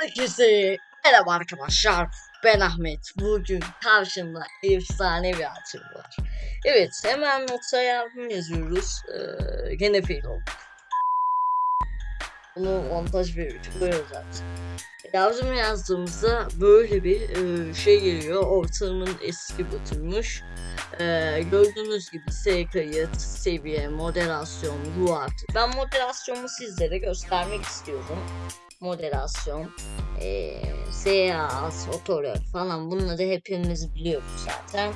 Herkese merhaba arkadaşlar. Ben Ahmet. Bugün karşımda efsane bir atım var. Evet hemen nota yardım yazıyoruz. Ee, gene fail olduk. Bunu montaj bir koyuyoruz zaten. Yardım yazdığımızda böyle bir e, şey geliyor. Ortamın eski butulmuş. Ee, gördüğünüz gibi S kayıt, seviye, moderasyon, artı. Ben moderasyonu sizlere göstermek istiyorum moderasyon, e, seans, otorör falan bunları hepimiz biliyoruz zaten.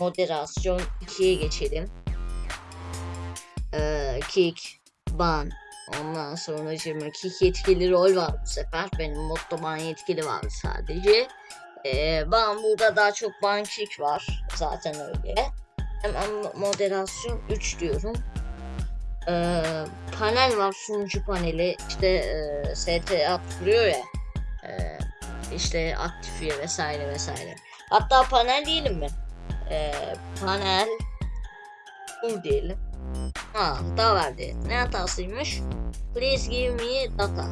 Moderasyon 2'ye geçelim. E, kick, ban, ondan sonra 20 kick yetkili rol var bu sefer. Benim modda ban yetkili var sadece. E, ban burada daha çok ban kick var. Zaten öyle. Hemen moderasyon 3 diyorum e, panel var sunucu paneli. İşte e, STA kuruyor ya. E, işte aktifiye vesaire vesaire. Hatta panel diyelim mi e, panel kur diyelim. Ha hata verdi ne hatasıymış? Please give me data.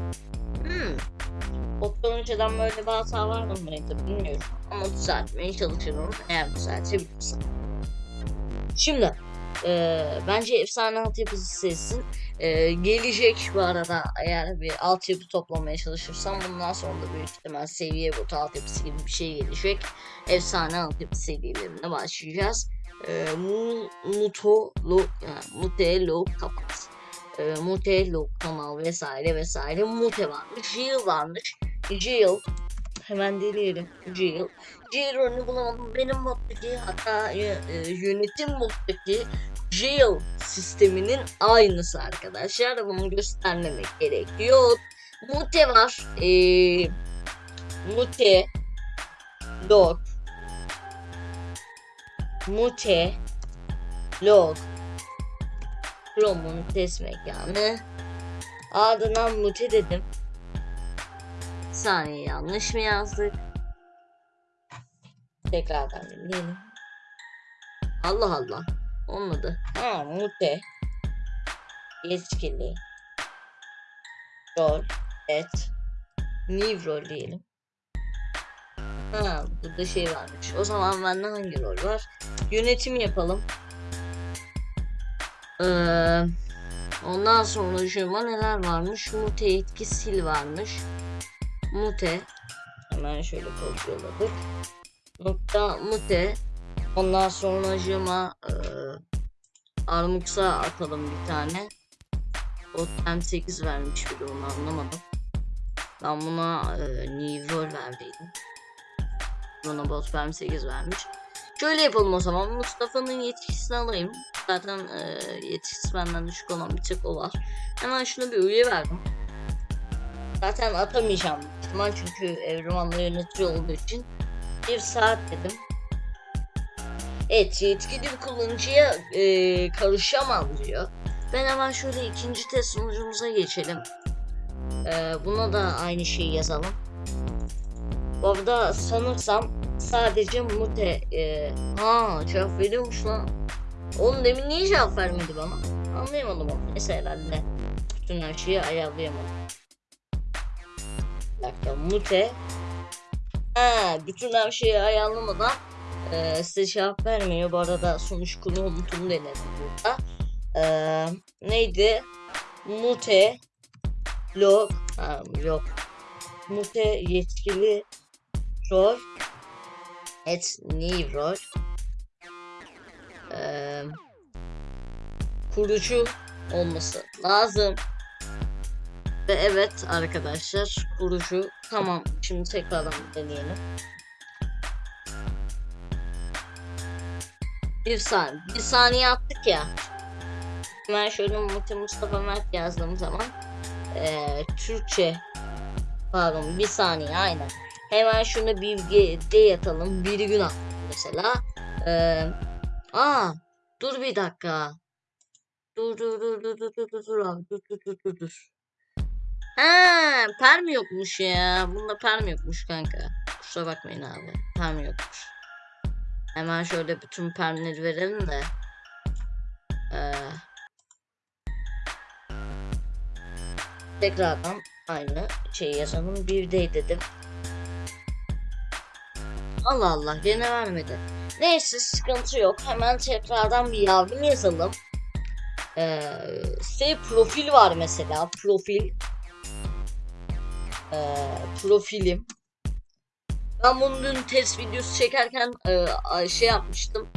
Hmm. Bottan önceden böyle bir hata var mıydı bilmiyorum. Ama düzeltmeye çalışırım eğer düzeltebilirsem şimdi e, bence efsane altyapısı seçsin. E, gelecek bu arada eğer bir altyapı toplamaya çalışırsam bundan sonra da büyük ihtimal seviye botu altyapısı gibi bir şey gelecek. Efsane altyapı serilerine başlayacağız. E, mu, muto, lo, yani, mute, lo, kapat. E, mute, lo, kanal vesaire vesaire. Mute varmış, Jill varmış. Jill hemen deneyelim. Jill. Jill rolünü bulamadım. Benim moddaki hatta e, yönetim moddaki jail sisteminin aynısı arkadaşlar. Bunu göstermemek gerekiyor. Mute var. Ee, mute log mute log Chrome'un test mekanı ardından mute dedim saniye yanlış mı yazdık tekrardan dinleyelim Allah Allah Olmadı. Ha mute. Yetkili. Rol. Et. New rol diyelim. Ha burada şey varmış. O zaman bende hangi rol var? Yönetim yapalım. Ee, ondan sonra şuna neler varmış? Mute etki sil varmış. Mute. Hemen şöyle kopyaladık. Nokta mute. Ondan sonra jima e, Armux'a atalım bir tane. O M8 vermiş bir de onu anlamadım. Ben buna e, Nivol verdiydim. Buna bot M8 vermiş. Şöyle yapalım o zaman. Mustafa'nın yetkisini alayım. Zaten e, yetkisi benden düşük olan bir tek o var. Hemen şuna bir üye verdim. Zaten atamayacağım. İhtimal çünkü Evriman'la yönetici olduğu için. Bir saat dedim. Evet yetkili bir kullanıcıya e, karışamam diyor. Ben hemen şöyle ikinci test sunucumuza geçelim. E, buna da aynı şeyi yazalım. Bu arada sanırsam sadece mute... E, ha cevap veriyormuş lan. Oğlum demin niye cevap vermedi bana? Anlayamadım onu. Neyse herhalde. Bütün her şeyi ayarlayamadım. Dakika mute. Ha, bütün her şeyi ayarlamadan ee, size cevap vermiyor. Bu arada sonuç konu unutum denedim burada. Ee, neydi? Mute log ha, yok. Mute yetkili rol et new rol ee, kurucu olması lazım. Ve evet arkadaşlar kurucu tamam şimdi tekrardan deneyelim. Bir saniye. Bir saniye attık ya. Ben şöyle Muti Mustafa Mert yazdığım zaman ee, Türkçe pardon bir saniye aynen. Hemen şunu D yatalım. Bir gün attık mesela. Ee, aa dur bir dakika. Dur dur dur dur dur dur dur dur dur dur dur dur. Ha, perm yokmuş ya. Bunda perm yokmuş kanka. Kusura bakmayın abi. Perm yokmuş. Hemen şöyle bütün permleri verelim de. Ee, tekrardan aynı şeyi yazalım. Bir de dedim. Allah Allah gene vermedi. Neyse sıkıntı yok. Hemen tekrardan bir yardım yazalım. Ee, şey profil var mesela. Profil. Ee, profilim. Ben bunu dün test videosu çekerken e, şey yapmıştım.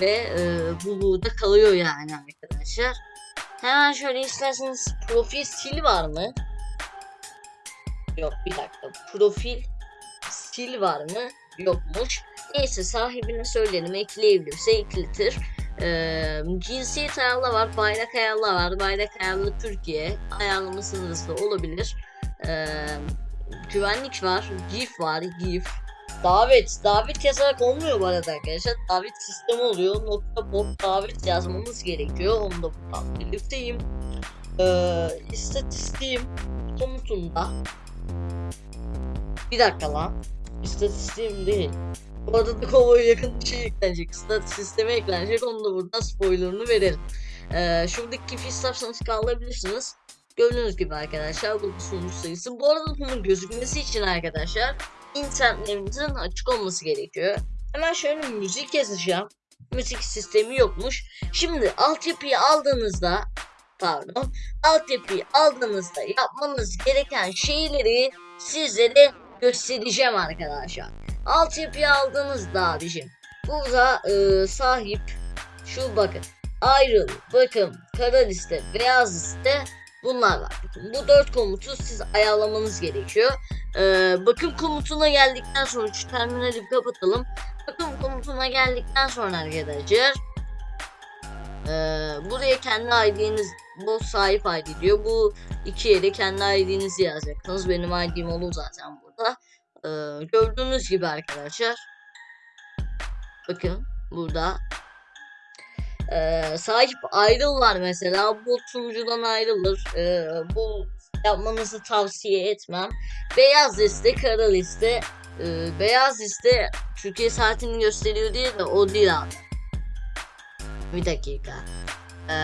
Ve e, bu burada kalıyor yani arkadaşlar. Hemen şöyle isterseniz profil sil var mı? Yok bir dakika. Profil sil var mı? Yokmuş. Neyse sahibine söyleyelim ekleyebilirse ekletir. Ee, cinsiyet ayarlı var, bayrak ayarlı var. Bayrak ayarlı Türkiye. Ayarlamasınız da olabilir. Ee, güvenlik var, GIF var, GIF. Davet, davet yazarak olmuyor bu arada arkadaşlar. Davet sistemi oluyor. Nokta bot davet yazmamız gerekiyor. Onu da buradan belirteyim. Ee, istatistiğim komutunda. Bir dakika lan. İstatistiğim değil. Bu arada da kovaya yakın bir şey eklenecek. Stat sisteme eklenecek. Onu da buradan spoilerını verelim. Ee, şuradaki kifi isterseniz kaldırabilirsiniz. Gördüğünüz gibi arkadaşlar bu sunucu sayısı. Bu arada bunun gözükmesi için arkadaşlar internetimizin açık olması gerekiyor. Hemen şöyle müzik yazacağım. Müzik sistemi yokmuş. Şimdi altyapıyı aldığınızda pardon altyapıyı aldığınızda yapmanız gereken şeyleri sizlere göstereceğim arkadaşlar. Altyapıyı aldığınızda abicim burada e, sahip şu bakın ayrıl, bakım, kara liste, beyaz liste bunlar var. Bu dört komutu siz ayarlamanız gerekiyor. Ee, bakım komutuna geldikten sonra şu terminali kapatalım. Bakım komutuna geldikten sonra arkadaşlar ee, buraya kendi ID'niz bu sahip ID diyor. Bu iki yere kendi ID'nizi yazacaksınız. Benim ID'm olur zaten burada. Ee, gördüğünüz gibi arkadaşlar. Bakın burada ee, sahip ayrılırlar mesela. Bu sunucudan ayrılır. Ee, bu yapmanızı tavsiye etmem. Beyaz liste kara liste. Ee, beyaz liste Türkiye saatini gösteriyor diye de o değil abi. Bir dakika. Ee,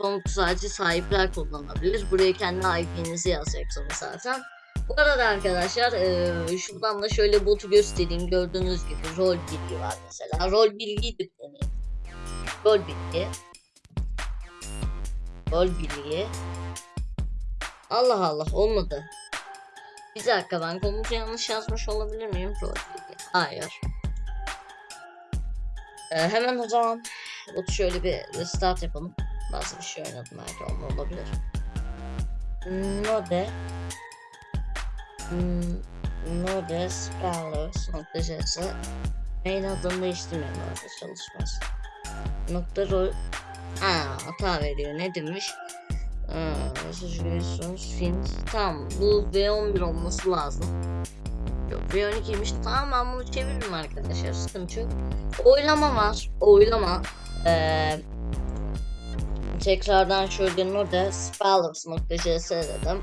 komut sadece sahipler kullanabilir. Buraya kendi IP'nizi yazacaksınız zaten. Bu arada arkadaşlar e, şuradan da şöyle botu göstereyim. Gördüğünüz gibi rol bilgi var mesela. Rol bilgiyi yüklemeyin Gol bilgi. Gol bilgi. Allah Allah olmadı. Bir dakika ben komutu yanlış yazmış olabilir miyim? Gol. Hayır. Ee, hemen o zaman botu şöyle bir restart yapalım. Bazı bir şey oynadım belki olma olabilir. Node Node Scholars nokta main adını değiştirmeyin orada çalışmaz nokta rol Aa, hata veriyor. Ne demiş? Mesaj fin Tamam. Bu V11 olması lazım. Yok V12'ymiş tamam ben bunu çeviririm arkadaşlar. Sıkıntı yok. Oylama var. Oylama. Ee, Tekrardan şöyle node spellers.cs dedim.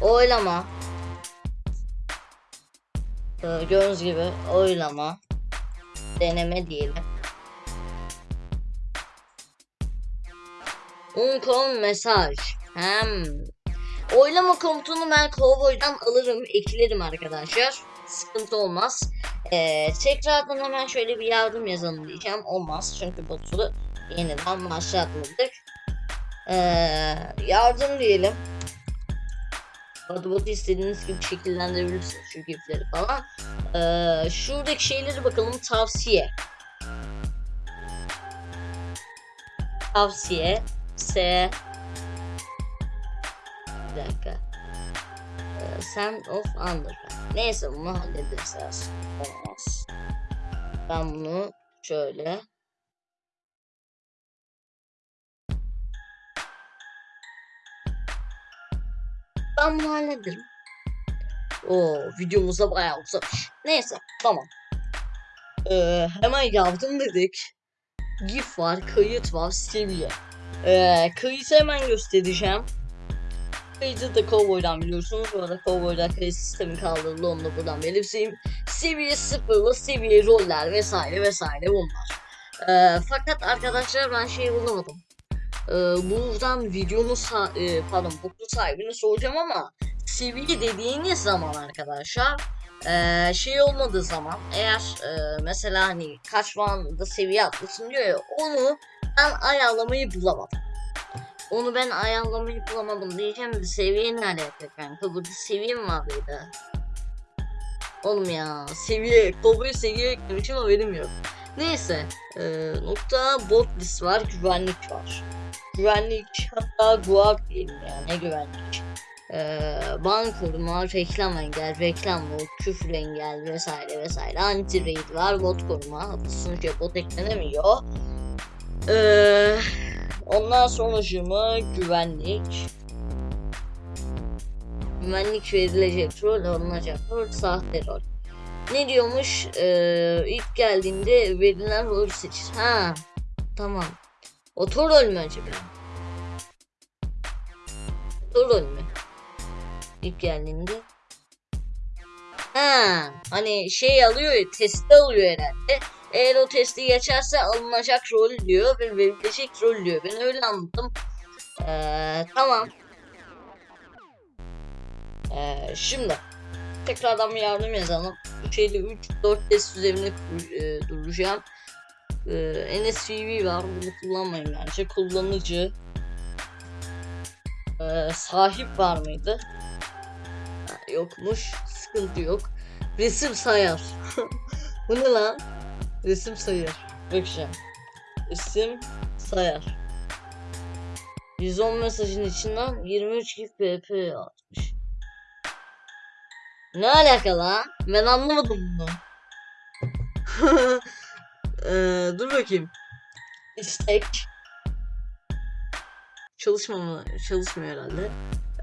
Oylama. Ee, Gördüğünüz gibi oylama. Deneme diyelim Uncon mesaj. Hem. Oylama komutunu ben Cowboy'dan alırım, eklerim arkadaşlar. Sıkıntı olmaz. Ee, tekrardan hemen şöyle bir yardım yazalım diyeceğim. Olmaz çünkü botu yeniden başlatmadık. Ee, yardım diyelim. Botu istediğiniz gibi şekillendirebilirsiniz şu gifleri falan. Ee, şuradaki şeyleri bakalım tavsiye. Tavsiye. S. Bir dakika. Ee, Sand of Underground. Neyse bunu hallederiz Olmaz. Ben bunu şöyle Ben bunu hallederim. O videomuzda bayağı uzamış. Neyse tamam. Ee, Hemen yaptım dedik. GIF var, kayıt var, seviye ee, hemen göstereceğim. Kayıtı da Cowboy'dan biliyorsunuz. Bu arada Cowboy'dan kayıt sistemi kaldırıldı. Onu da buradan belirteyim. Seviye sıfırlı seviye roller vesaire vesaire bunlar. Ee, fakat arkadaşlar ben şey bulamadım. Ee, buradan videonun e, pardon boklu sahibine soracağım ama seviye dediğiniz zaman arkadaşlar ee, şey olmadığı zaman eğer e, mesela hani kaç puanda seviye atlasın diyor ya onu ben ayarlamayı bulamadım. Onu ben ayarlamayı bulamadım diyeceğim de seviye ne alaka kanka burada seviye mi? Oğlum ya seviye kovboy seviye eklemişim haberim yok. Neyse e, nokta bot list var güvenlik var. Güvenlik hatta guard diyelim yani ne güvenlik. E, bank koruma, reklam engel, reklam bot, küfür engel vesaire vesaire. Anti raid var, bot koruma. Sunucuya bot eklenemiyor. E, ondan sonracığıma güvenlik. Güvenlik verilecek rol, alınacak rol, sahte rol. Ne diyormuş? Ee, ilk geldiğinde verilen rol seçir. Ha, tamam. Oto rol mü acaba? Oto rol mü? İlk geldiğinde. Ha, hani şey alıyor ya, testi alıyor herhalde. Eğer o testi geçerse alınacak rol diyor ve verilecek rol diyor. Ben öyle anladım. Ee, tamam. Ee, şimdi tekrardan bir yardım yazalım. Şeyde 3 4 test üzerine e, duracağım. Ee, NSVV var. Bunu kullanmayın bence. Kullanıcı ee, sahip var mıydı? Ha, yokmuş. Sıkıntı yok. Resim sayar. Bu ne lan? Resim sayar. Bakacağım. Resim sayar. 110 mesajın içinden 23 gif pp atmış. Ne alaka lan? Ben anlamadım bunu. ee, dur bakayım. İstek. Çalışmama, çalışmıyor herhalde.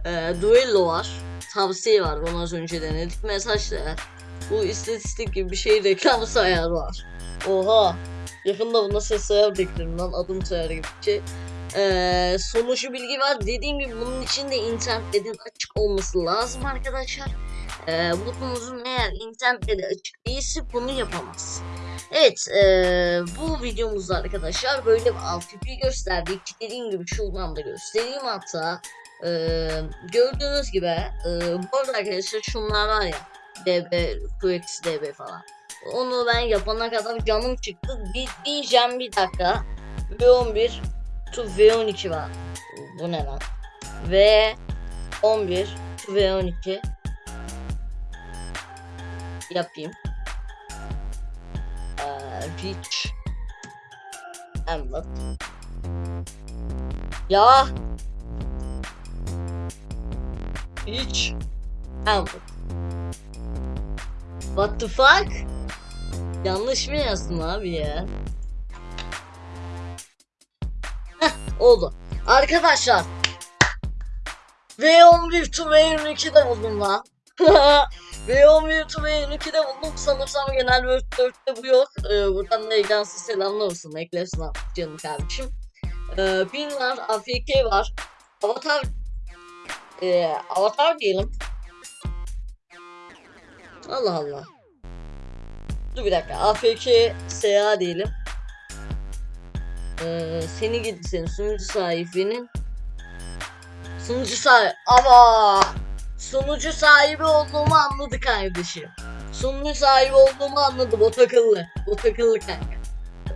Ee, duello var. Tavsiye var. Onu az önce denedik. Mesaj değer. Bu istatistik gibi bir şey reklam sayar var. Oha. Yakında buna ses sayar beklerim lan. Adım sayar gibi bir. Ee, sonucu bilgi var. Dediğim gibi bunun için de internetin açık olması lazım arkadaşlar. Ee, butonunuzun eğer internetle açık değilse bunu yapamaz. Evet ee, bu videomuzda arkadaşlar böyle bir altyapı gösterdik. Dediğim gibi şuradan da göstereyim hatta. Ee, gördüğünüz gibi ee, bu arada arkadaşlar şunlar var ya DB, QX DB falan. Onu ben yapana kadar canım çıktı. Bir, diyeceğim bir dakika. V11 to V12 var. Bu ne lan? V11 to V12 yapayım. Ee, reach Emlet. Ya Reach Emlet. What the fuck? Yanlış mı yazdım abi ya? Heh, oldu. Arkadaşlar V11 to V22'de buldum lan. V11 to V22'de buldum. Sanırsam genel Word 4'te bu yok. Ee, buradan da Egans'a selamlar olsun. Eklersin abi canım kardeşim. Ee, Pin var, AFK var. Avatar ee, Avatar diyelim. Allah Allah. Dur bir dakika. AFK SA diyelim. Ee, seni gidi senin sunucu sahibinin sunucu sahibi ama sunucu sahibi olduğumu anladı kardeşim. Sunucu sahibi olduğumu anladı. O takıllı. O takıllı kanka.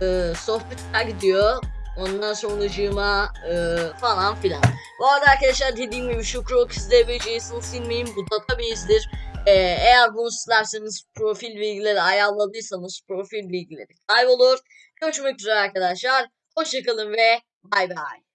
Ee, sohbetler gidiyor. Ondan sonucuma e, falan filan. Bu arada arkadaşlar dediğim gibi şu Crocus DBC'sini silmeyin. Bu database'dir. Ee, eğer bunu silerseniz profil bilgileri ayarladıysanız profil bilgileri kaybolur. Görüşmek üzere arkadaşlar. Hoşçakalın ve bay bay.